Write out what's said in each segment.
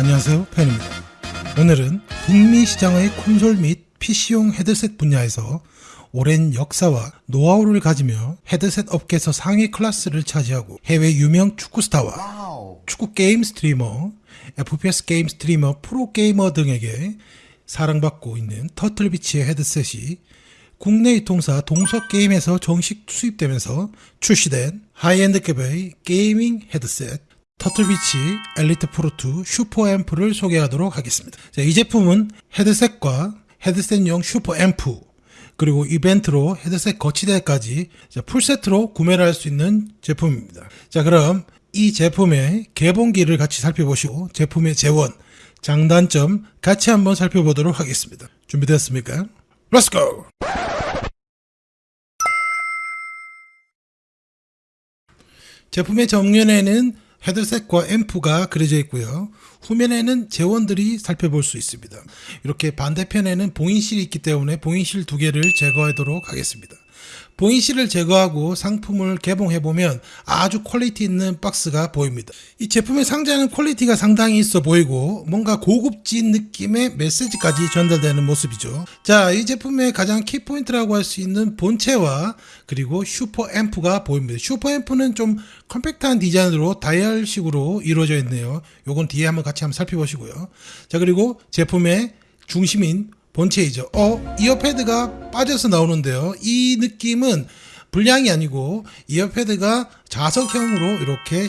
안녕하세요 팬입니다. 오늘은 북미 시장의 콘솔 및 PC용 헤드셋 분야에서 오랜 역사와 노하우를 가지며 헤드셋 업계에서 상위 클래스를 차지하고 해외 유명 축구 스타와 축구 게임 스트리머, FPS 게임 스트리머, 프로 게이머 등에게 사랑받고 있는 터틀비치의 헤드셋이 국내 유통사 동석게임에서 정식 수입되면서 출시된 high-end급의 gaming 헤드셋 터틀비치 엘리트 프로2 슈퍼 앰프를 소개하도록 하겠습니다. 자, 이 제품은 헤드셋과 헤드셋용 슈퍼 앰프 그리고 이벤트로 헤드셋 거치대까지 풀세트로 구매를 할 수 있는 제품입니다. 자 그럼 이 제품의 개봉기를 같이 살펴보시고 제품의 제원, 장단점 같이 한번 살펴보도록 하겠습니다. 준비되었습니까? Let's! 제품의 정면에는 헤드셋과 앰프가 그려져 있고요. 후면에는 제원들이 살펴볼 수 있습니다. 이렇게 반대편에는 봉인실이 있기 때문에 봉인실 두 개를 제거하도록 하겠습니다. 봉인실을 제거하고 상품을 개봉해보면 아주 퀄리티 있는 박스가 보입니다. 이 제품의 상자는 퀄리티가 상당히 있어 보이고 뭔가 고급진 느낌의 메시지까지 전달되는 모습이죠. 자, 이 제품의 가장 키포인트라고 할 수 있는 본체와 그리고 슈퍼 앰프가 보입니다. 슈퍼 앰프는 좀 컴팩트한 디자인으로 다이얼식으로 이루어져 있네요. 요건 뒤에 한번 같이 한번 살펴보시고요. 자, 그리고 제품의 중심인 본체이죠. 어, ear pad가 빠져서 나오는데요. 이 느낌은 불량이 아니고 ear pad가 자석형으로 이렇게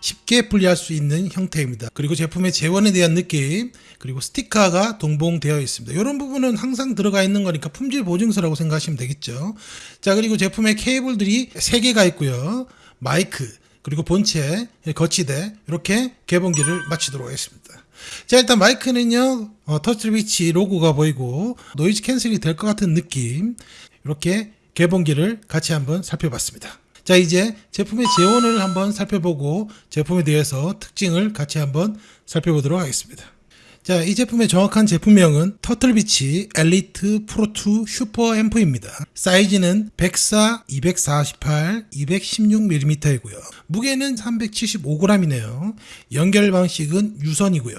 쉽게 분리할 수 있는 형태입니다. 그리고 제품의 제원에 대한 느낌, 그리고 스티커가 동봉되어 있습니다. 이런 부분은 항상 들어가 있는 거니까 품질 보증서라고 생각하시면 되겠죠. 자, 그리고 제품의 케이블들이 3개가 있고요. 마이크, 그리고 본체, 거치대, 이렇게 개봉기를 마치도록 하겠습니다. 자 일단 마이크는요 어, 터틀비치 로고가 보이고 noise cancel이 될 것 같은 느낌. 이렇게 개봉기를 같이 한번 살펴봤습니다. 자 이제 제품의 제원을 한번 살펴보고 제품에 대해서 특징을 같이 한번 살펴보도록 하겠습니다 자, 이 제품의 정확한 제품명은 터틀비치 엘리트 프로2 슈퍼 앰프입니다. 사이즈는 104, 248, 216mm이고요. 무게는 375g이네요. 연결 방식은 유선이고요.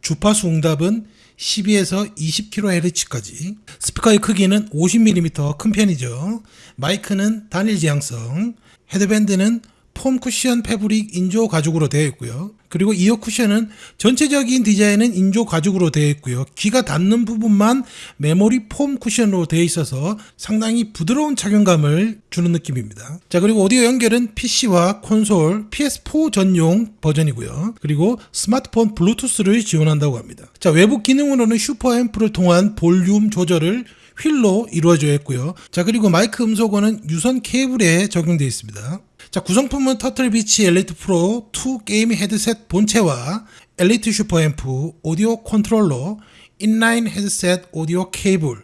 주파수 응답은 12에서 20kHz까지 스피커의 크기는 50mm 큰 편이죠. 마이크는 단일 지향성 헤드밴드는 폼 쿠션 패브릭 인조 가죽으로 되어 있고요. 그리고 이어 쿠션은 전체적인 디자인은 인조 가죽으로 되어 있고요. 귀가 닿는 부분만 메모리 폼 쿠션으로 되어 있어서 상당히 부드러운 착용감을 주는 느낌입니다. 자 그리고 오디오 연결은 PC와 콘솔 PS4 전용 버전이고요. 그리고 스마트폰 블루투스를 지원한다고 합니다. 자 외부 기능으로는 슈퍼 앰프를 통한 볼륨 조절을 휠로 이루어져 있고요. 자 그리고 마이크 음소거는 유선 케이블에 적용되어 있습니다. 자 구성품은 터틀비치 엘리트 프로 2 게임 헤드셋 본체와 엘리트 슈퍼앰프 오디오 컨트롤러 inline 헤드셋 오디오 케이블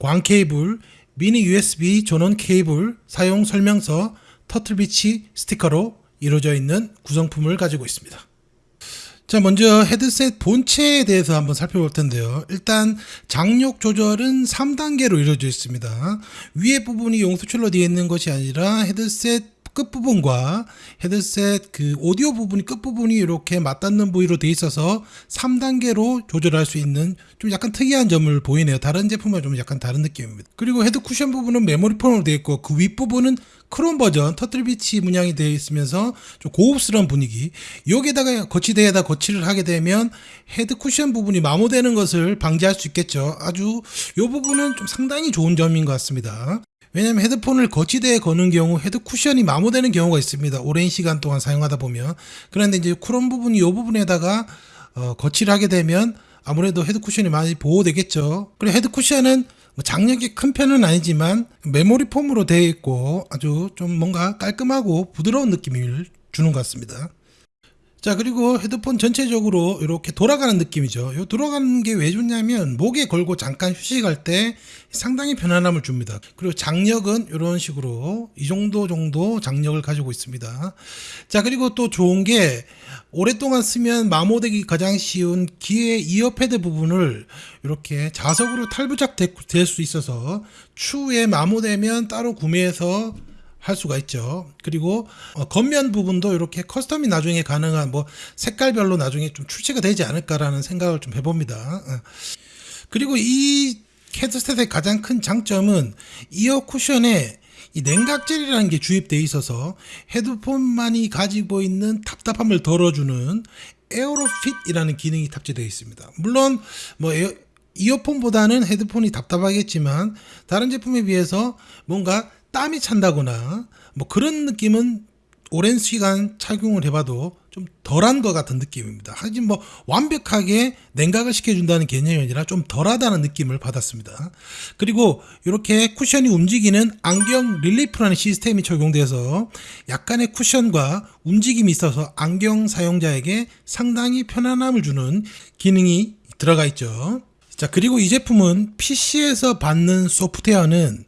광 케이블 미니 USB 전원 케이블 사용 설명서 터틀비치 스티커로 이루어져 있는 구성품을 가지고 있습니다. 자 먼저 헤드셋 본체에 대해서 한번 살펴볼 텐데요 일단 장력 조절은 3단계로 이루어져 있습니다 위에 부분이 용수철로 되어 있는 것이 아니라 헤드셋 끝부분과 헤드셋 그 오디오 부분이 끝부분이 이렇게 맞닿는 부위로 되어 있어서 3단계로 조절할 수 있는 좀 약간 특이한 점을 보이네요. 다른 제품과 좀 약간 다른 느낌입니다. 그리고 헤드 쿠션 부분은 메모리 폼으로 되어 있고 그 윗부분은 크롬 버전 터틀비치 문양이 되어 있으면서 좀 고급스러운 분위기 여기에다가 거치대에다 거치를 하게 되면 헤드 쿠션 부분이 마모되는 것을 방지할 수 있겠죠. 아주 이 부분은 좀 상당히 좋은 점인 것 같습니다. 왜냐하면 헤드폰을 거치대에 거는 경우 헤드 쿠션이 마모되는 경우가 있습니다. 오랜 시간 동안 사용하다 보면 그런데 이제 크롬 부분이 이 부분에다가 어, 거치를 하게 되면 아무래도 헤드 쿠션이 많이 보호되겠죠. 그리고 헤드 쿠션은 뭐 장력이 큰 편은 아니지만 메모리 폼으로 되어 있고 아주 좀 뭔가 깔끔하고 부드러운 느낌을 주는 것 같습니다. 자 그리고 헤드폰 전체적으로 이렇게 돌아가는 느낌이죠. 요 돌아가는 게 왜 좋냐면 목에 걸고 잠깐 휴식할 때 상당히 편안함을 줍니다. 그리고 장력은 이런 식으로 이 정도 정도 장력을 가지고 있습니다. 자 그리고 또 좋은 게 오랫동안 쓰면 마모되기 가장 쉬운 귀의 이어패드 부분을 이렇게 자석으로 탈부착 될 수 있어서 추후에 마모되면 따로 구매해서 할 수가 있죠. 그리고 어, 겉면 부분도 이렇게 custom이 나중에 가능한 뭐 색깔별로 나중에 좀 출시가 되지 않을까라는 생각을 좀 해봅니다. 어. 그리고 이 헤드셋의 가장 큰 장점은 이어 쿠션에 이 냉각젤이라는 게 주입되어 있어서 헤드폰만이 가지고 있는 답답함을 덜어주는 에어로핏이라는 기능이 탑재되어 있습니다. 물론 뭐 에어, 이어폰보다는 헤드폰이 답답하겠지만 다른 제품에 비해서 뭔가 땀이 찬다거나 뭐 그런 느낌은 오랜 시간 착용을 해봐도 좀 덜한 것 같은 느낌입니다. 하지만 뭐 완벽하게 냉각을 시켜준다는 개념이 아니라 좀 덜하다는 느낌을 받았습니다. 그리고 이렇게 쿠션이 움직이는 안경 릴리프라는 시스템이 적용돼서 약간의 쿠션과 움직임이 있어서 안경 사용자에게 상당히 편안함을 주는 기능이 들어가 있죠. 자, 그리고 이 제품은 PC에서 받는 소프트웨어는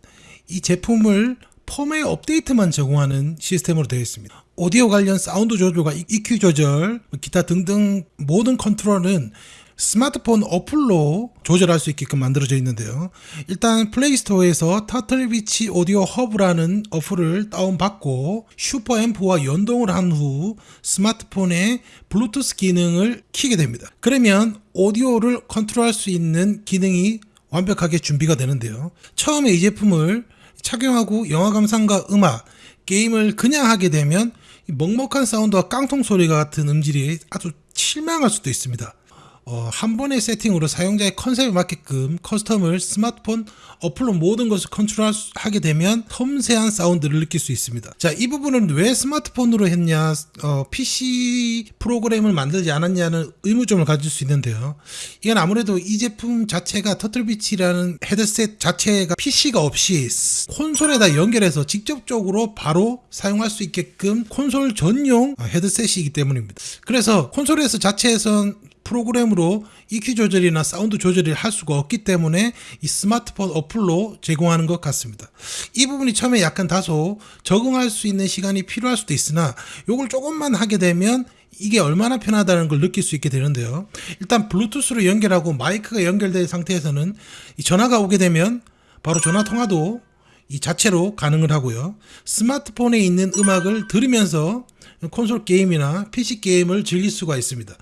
이 제품을 펌웨어 업데이트만 제공하는 시스템으로 되어 있습니다. 오디오 관련 사운드 조절과 EQ 조절, 기타 등등 모든 컨트롤은 스마트폰 어플로 조절할 수 있게끔 만들어져 있는데요. 일단 플레이스토어에서 터틀비치 오디오 허브라는 어플을 다운받고 슈퍼앰프와 연동을 한 후 스마트폰에 블루투스 기능을 키게 됩니다. 그러면 오디오를 컨트롤할 수 있는 기능이 완벽하게 준비가 되는데요. 처음에 이 제품을 착용하고 영화 감상과 음악, 게임을 그냥 하게 되면 먹먹한 사운드와 깡통 소리가 같은 음질이 아주 실망할 수도 있습니다. 어, 한 번의 세팅으로 사용자의 컨셉에 맞게끔 custom을 스마트폰 어플로 모든 것을 컨트롤하게 되면 섬세한 사운드를 느낄 수 있습니다. 자, 이 부분은 왜 스마트폰으로 했냐, 어, PC 프로그램을 만들지 않았냐는 의문점을 가질 수 있는데요. 이건 아무래도 이 제품 자체가 터틀비치라는 헤드셋 자체가 PC가 없이 콘솔에다 연결해서 직접적으로 바로 사용할 수 있게끔 콘솔 전용 헤드셋이기 때문입니다. 그래서 콘솔에서 자체에선 프로그램으로 EQ 조절이나 사운드 조절을 할 수가 없기 때문에 이 스마트폰 어플로 제공하는 것 같습니다. 이 부분이 처음에 약간 다소 적응할 수 있는 시간이 필요할 수도 있으나 이걸 조금만 하게 되면 이게 얼마나 편하다는 걸 느낄 수 있게 되는데요. 일단 블루투스로 연결하고 마이크가 연결된 상태에서는 이 전화가 오게 되면 바로 전화 통화도 이 자체로 가능을 하고요. 스마트폰에 있는 음악을 들으면서 콘솔 게임이나 PC 게임을 즐길 수가 있습니다.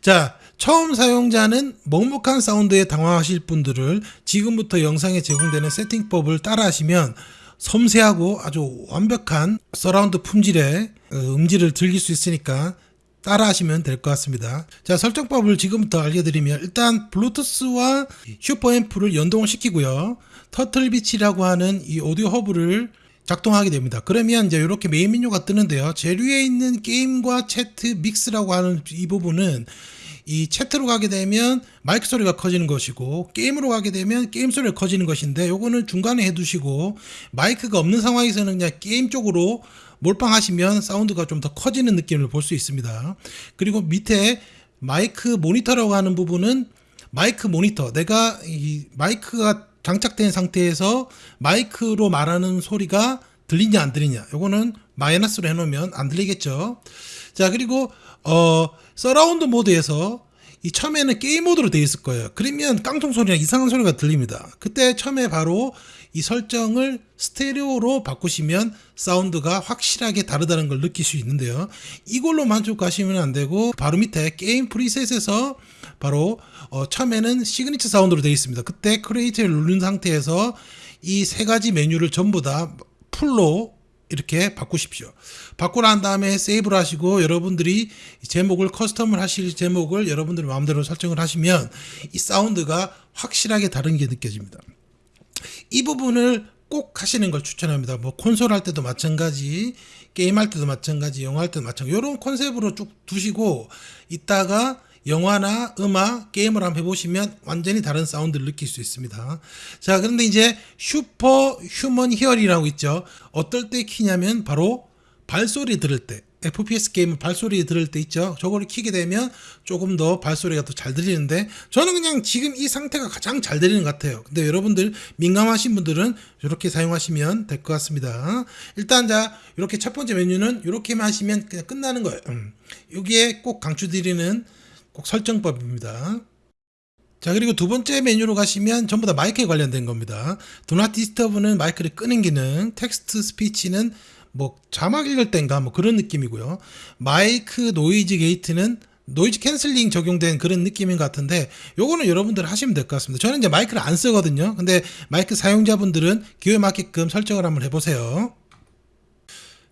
자, 처음 사용자는 먹먹한 사운드에 당황하실 분들을 지금부터 영상에 제공되는 세팅법을 따라 하시면 섬세하고 아주 완벽한 서라운드 품질의 어, 음질을 즐길 수 있으니까 따라 하시면 될 것 같습니다. 자, 설정법을 지금부터 알려드리면 일단 블루투스와 슈퍼앰프를 연동을 시키고요. 터틀비치라고 하는 이 오디오 허브를 작동하게 됩니다. 그러면 이제 이렇게 메인 메뉴가 뜨는데요. 제일 위에 있는 게임과 chat mix라고 하는 이 부분은 이 chat으로 가게 되면 마이크 소리가 커지는 것이고 게임으로 가게 되면 게임 소리가 커지는 것인데 요거는 중간에 해두시고 마이크가 없는 상황에서는 그냥 게임 쪽으로 몰빵하시면 사운드가 좀 더 커지는 느낌을 볼 수 있습니다. 그리고 밑에 마이크 모니터라고 하는 부분은 마이크 모니터 내가 이 마이크가 장착된 상태에서 마이크로 말하는 소리가 들리냐 안 들리냐. 요거는 마이너스로 해놓으면 안 들리겠죠. 자 그리고 어 서라운드 모드에서 이 처음에는 게임 모드로 되어 있을 거예요. 그러면 깡통 소리나 이상한 소리가 들립니다. 그때 처음에 바로 이 설정을 스테레오로 바꾸시면 사운드가 확실하게 다르다는 걸 느낄 수 있는데요. 이걸로 만족하시면 안 되고 바로 밑에 게임 preset에서 바로 어, 처음에는 signature sound로 되어 있습니다. 그때 create를 누른 상태에서 이 세 가지 메뉴를 전부 다 full로 이렇게 바꾸십시오. 바꾸고 난 다음에 save를 하시고 여러분들이 제목을 custom을 하실 제목을 여러분들이 마음대로 설정을 하시면 이 사운드가 확실하게 다른 게 느껴집니다. 이 부분을 꼭 하시는 걸 추천합니다. 뭐 콘솔 할 때도 마찬가지, 게임 할 때도 마찬가지, 영화 할 때도 마찬가지. 이런 컨셉으로 쭉 두시고 이따가 영화나 음악, 게임을 한번 해보시면 완전히 다른 사운드를 느낄 수 있습니다. 자, 그런데 이제 superhuman hearing이라고 있죠. 어떨 때 키냐면 바로 발소리 들을 때. FPS 게임 발소리 들을 때 있죠. 저거를 키게 되면 조금 더 발소리가 더 잘 들리는데 저는 그냥 지금 이 상태가 가장 잘 들리는 것 같아요. 근데 여러분들 민감하신 분들은 이렇게 사용하시면 될 것 같습니다. 일단 자 이렇게 첫 번째 메뉴는 이렇게만 하시면 그냥 끝나는 거예요. 음. 여기에 꼭 강추드리는 꼭 설정법입니다. 자 그리고 두 번째 메뉴로 가시면 전부 다 마이크에 관련된 겁니다. Do not disturb는 마이크를 끄는 기능, text speech는 뭐 자막 읽을 땐가 뭐 그런 느낌이고요. 마이크 noise gate는 noise canceling 적용된 그런 느낌인 것 같은데 요거는 여러분들 하시면 될 것 같습니다. 저는 이제 마이크를 안 쓰거든요. 근데 마이크 사용자분들은 기호에 맞게끔 설정을 한번 해보세요.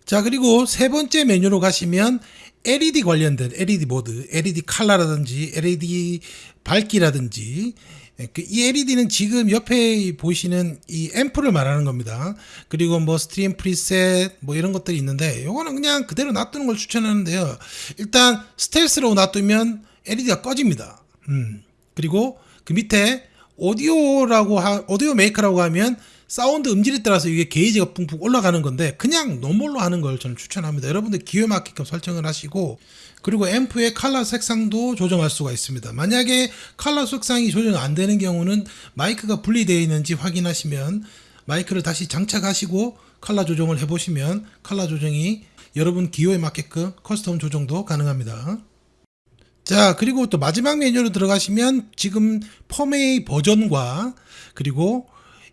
자 그리고 세 번째 메뉴로 가시면 LED 관련된 LED 모드, LED 칼라라든지 LED 밝기라든지 예, 그이 LED는 지금 옆에 보시는 이 앰프를 말하는 겁니다. 그리고 뭐 stream preset 뭐 이런 것들이 있는데 요거는 그냥 그대로 놔두는 걸 추천하는데요. 일단 스텔스로 놔두면 LED가 꺼집니다. 음. 그리고 그 밑에 오디오라고 하, 오디오 메이커라고 하면 사운드 음질에 따라서 이게 게이지가 뿡뿡 올라가는 건데 그냥 normal로 하는 걸 저는 추천합니다. 여러분들 기호에 맞게끔 설정을 하시고 그리고 앰프의 컬러 색상도 조정할 수가 있습니다. 만약에 컬러 색상이 조정 안 되는 경우는 마이크가 분리되어 있는지 확인하시면 마이크를 다시 장착하시고 컬러 조정을 해보시면 컬러 조정이 여러분 기호에 맞게끔 custom 조정도 가능합니다. 자, 그리고 또 마지막 메뉴로 들어가시면 지금 펌웨어 버전과 그리고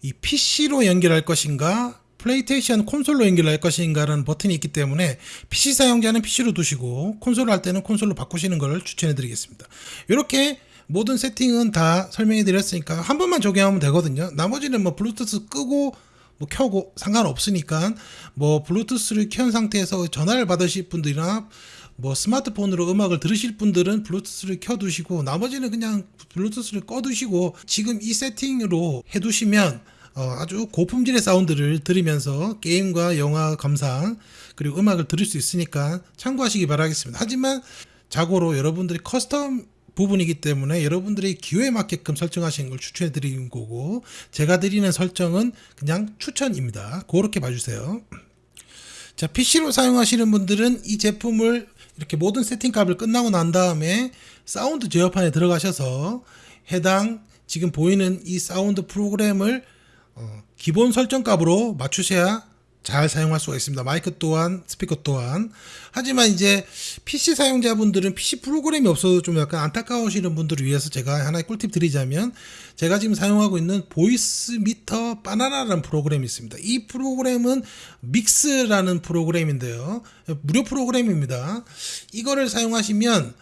이 PC로 연결할 것인가 플레이스테이션 콘솔로 연결할 것인가라는 버튼이 있기 때문에 PC 사용자는 PC로 두시고 콘솔 할 때는 콘솔로 바꾸시는 걸 추천해 드리겠습니다. 이렇게 모든 세팅은 다 설명해 드렸으니까 한 번만 적용하면 되거든요. 나머지는 뭐 블루투스 끄고 뭐 켜고 상관없으니까 뭐 블루투스를 켠 상태에서 전화를 받으실 분들이나 뭐 스마트폰으로 음악을 들으실 분들은 블루투스를 켜두시고 나머지는 그냥 블루투스를 꺼두시고 지금 이 세팅으로 해두시면 어, 아주 고품질의 사운드를 들으면서 게임과 영화 감상 그리고 음악을 들을 수 있으니까 참고하시기 바라겠습니다. 하지만 자고로 여러분들이 custom 부분이기 때문에 여러분들이 기호에 맞게끔 설정하시는 걸 추천해 드리는 거고 제가 드리는 설정은 그냥 추천입니다. 그렇게 봐주세요. 자, PC로 사용하시는 분들은 이 제품을 이렇게 모든 세팅 값을 끝나고 난 다음에 사운드 제어판에 들어가셔서 해당 지금 보이는 이 사운드 프로그램을 어, 기본 설정 값으로 맞추셔야 잘 사용할 수가 있습니다. 마이크 또한 스피커 또한 하지만 이제 PC 사용자분들은 PC 프로그램이 없어도 좀 약간 안타까우시는 분들을 위해서 제가 하나의 꿀팁 드리자면 제가 지금 사용하고 있는 Voicemeeter Banana라는 프로그램이 있습니다. 이 프로그램은 믹스라는 프로그램인데요. 무료 프로그램입니다. 이거를 사용하시면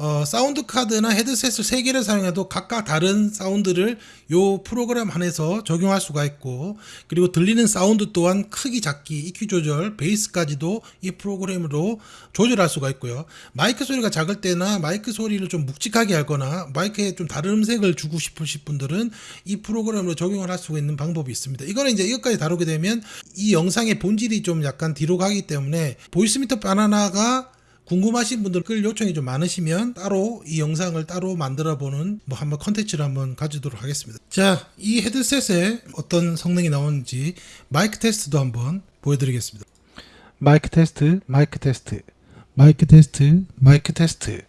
어, 사운드 카드나 헤드셋을 세 개를 사용해도 각각 다른 사운드를 요 프로그램 안에서 적용할 수가 있고 그리고 들리는 사운드 또한 크기 작기 EQ 조절 베이스까지도 이 프로그램으로 조절할 수가 있고요. 마이크 소리가 작을 때나 마이크 소리를 좀 묵직하게 하거나 마이크에 좀 다른 음색을 주고 싶으신 분들은 이 프로그램으로 적용을 할 수가 있는 방법이 있습니다. 이거는 이제 이것까지 다루게 되면 이 영상의 본질이 좀 약간 뒤로 가기 때문에 Voicemeeter Banana가 궁금하신 분들 글 요청이 좀 많으시면 따로 이 영상을 따로 만들어 보는 뭐 한번 컨텐츠를 한번 가지도록 하겠습니다. 자, 이 헤드셋에 어떤 성능이 나오는지 마이크 테스트도 한번 보여드리겠습니다. 마이크 테스트, 마이크 테스트, 마이크 테스트, 마이크 테스트,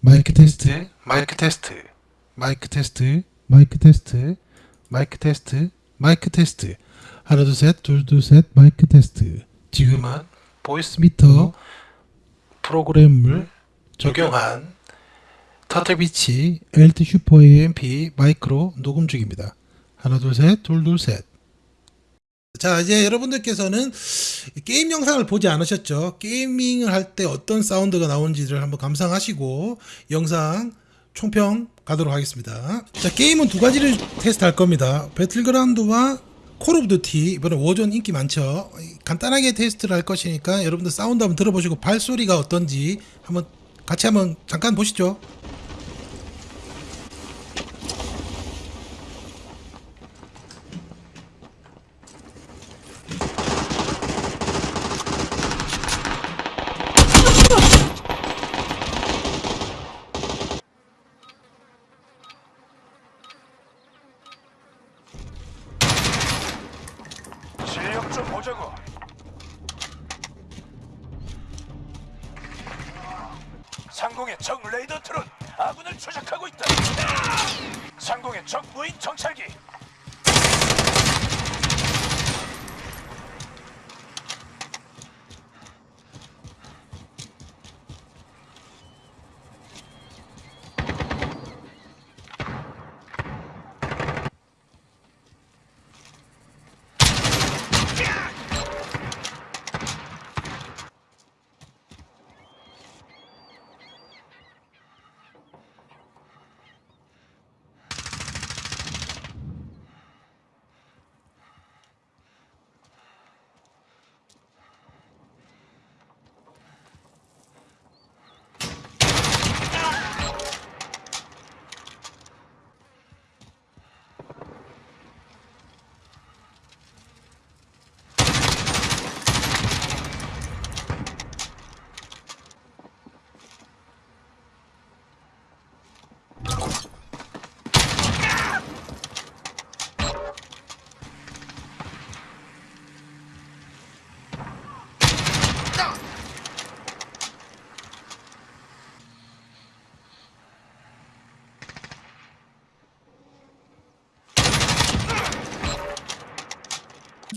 마이크 테스트, 마이크 테스트, 마이크 테스트, 마이크 테스트, 마이크 테스트, 마이크 테스트. 하나 둘 셋, 둘둘 셋, 마이크 테스트. 지금은 Voicemeeter 프로그램을 적용한 Turtle Beach Elite SuperAmp 마이크로 녹음 중입니다. 하나 둘셋 둘 둘 셋. 자 이제 여러분들께서는 게임 영상을 보지 않으셨죠? gaming을 할 때 어떤 사운드가 나오는지를 한번 감상하시고 영상 총평 가도록 하겠습니다. 자 게임은 두 가지를 테스트할 겁니다. 배틀그라운드와 Call of Duty 이번에 Warzone 인기 많죠. 간단하게 테스트를 할 것이니까 여러분들 사운드 한번 들어보시고 발소리가 어떤지 한번 같이 한번 잠깐 보시죠.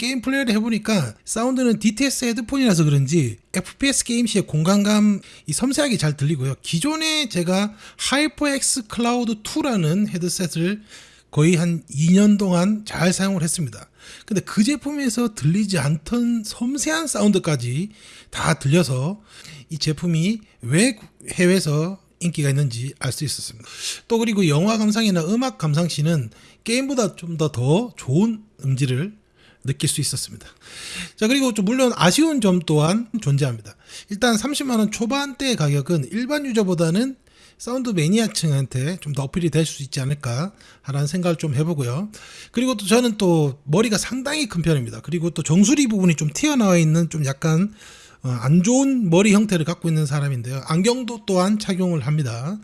게임 플레이를 해보니까 사운드는 DTS 헤드폰이라서 그런지 FPS 게임 시의 공간감 이 섬세하게 잘 들리고요. 기존에 제가 HyperX Cloud 2라는 헤드셋을 거의 한 2년 동안 잘 사용을 했습니다. 근데 그 제품에서 들리지 않던 섬세한 사운드까지 다 들려서 이 제품이 왜 해외에서 인기가 있는지 알 수 있었습니다. 또 그리고 영화 감상이나 음악 감상 시는 게임보다 좀 더더 좋은 음질을 느낄 수 있었습니다. 자 그리고 좀 물론 아쉬운 점 또한 존재합니다. 일단 30만 원 초반대 가격은 일반 유저보다는 사운드 매니아층한테 좀 더 어필이 될 수 있지 않을까 하라는 생각을 좀 해보고요. 그리고 또 저는 또 머리가 상당히 큰 편입니다. 그리고 또 정수리 부분이 좀 튀어나와 있는 좀 약간 어, 안 좋은 머리 형태를 갖고 있는 사람인데요. 안경도 또한 착용을 합니다.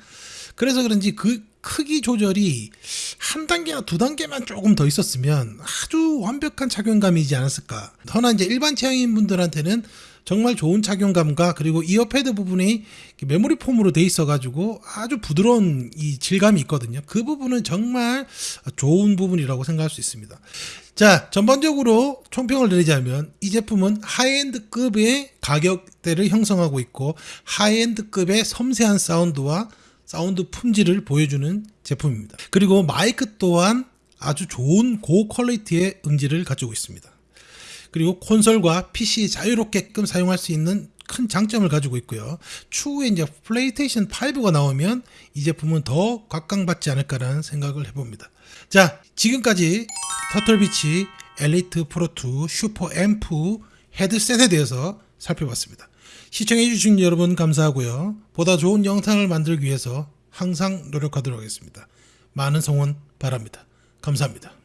그래서 그런지 그 크기 조절이 한 단계나 두 단계만 조금 더 있었으면 아주 완벽한 착용감이지 않았을까. 허나 이제 일반 취향인 분들한테는 정말 좋은 착용감과 그리고 ear pad 부분이 memory foam으로 돼 있어가지고 아주 부드러운 이 질감이 있거든요. 그 부분은 정말 좋은 부분이라고 생각할 수 있습니다. 자, 전반적으로 총평을 드리자면 이 제품은 high-end급의 가격대를 형성하고 있고 high-end급의 섬세한 사운드와 사운드 품질을 보여주는 제품입니다. 그리고 마이크 또한 아주 좋은 고 quality의 음질을 가지고 있습니다. 그리고 콘솔과 PC 자유롭게끔 사용할 수 있는 큰 장점을 가지고 있고요. 추후에 이제 플레이스테이션 5가 나오면 이 제품은 더 각광받지 않을까라는 생각을 해봅니다. 자, 지금까지 Turtle Beach Elite Pro 2 SuperAmp 헤드셋에 대해서 살펴봤습니다. 시청해주신 여러분 감사하고요. 보다 좋은 영상을 만들기 위해서 항상 노력하도록 하겠습니다. 많은 성원 바랍니다. 감사합니다.